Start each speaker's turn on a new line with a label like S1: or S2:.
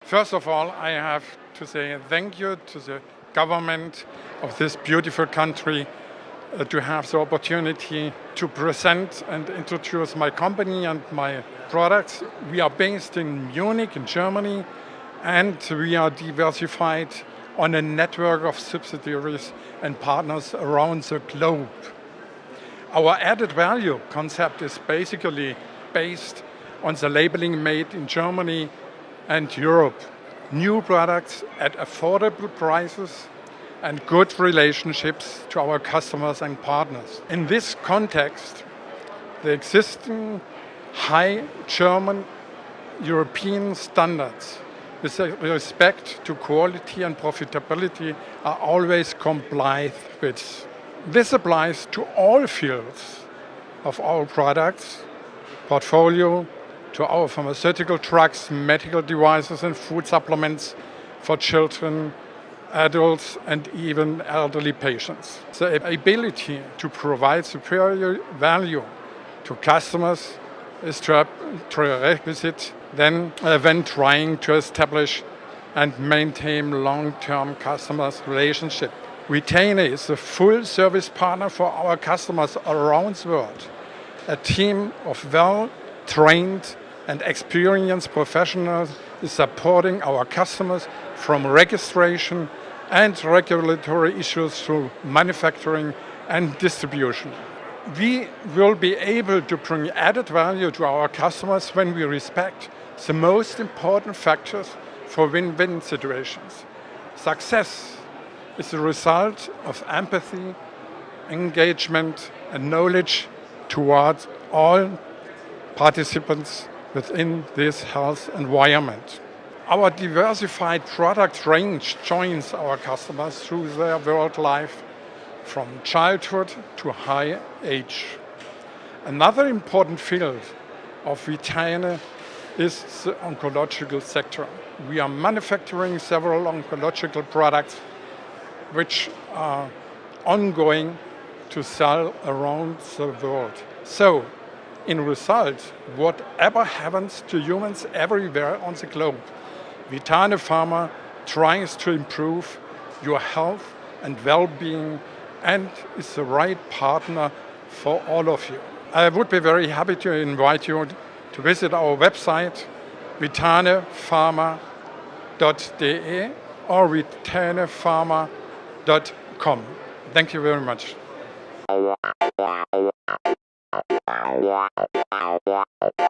S1: First of all, I have to say thank you to the government of this beautiful country uh, to have the opportunity to present and introduce my company and my products. We are based in Munich in Germany and we are diversified on a network of subsidiaries and partners around the globe. Our added value concept is basically based on the labeling made in Germany and Europe. New products at affordable prices and good relationships to our customers and partners. In this context, the existing high German European standards with respect to quality and profitability are always complied with. This applies to all fields of our products, portfolio, to our pharmaceutical drugs, medical devices and food supplements for children, adults and even elderly patients. The ability to provide superior value to customers is a prerequisite then uh, when trying to establish and maintain long-term customers relationship. Vitaine is a full service partner for our customers around the world. A team of well-trained and experienced professionals is supporting our customers from registration and regulatory issues through manufacturing and distribution. We will be able to bring added value to our customers when we respect the most important factors for win-win situations. Success is the result of empathy, engagement and knowledge towards all participants within this health environment. Our diversified product range joins our customers through their world life from childhood to high age. Another important field of Vitaine is the oncological sector. We are manufacturing several oncological products which are ongoing to sell around the world. So, in result, whatever happens to humans everywhere on the globe, Vitane Pharma tries to improve your health and well-being and is the right partner for all of you. I would be very happy to invite you to visit our website vitainePharma.de or vitainePharma.com. Thank you very much.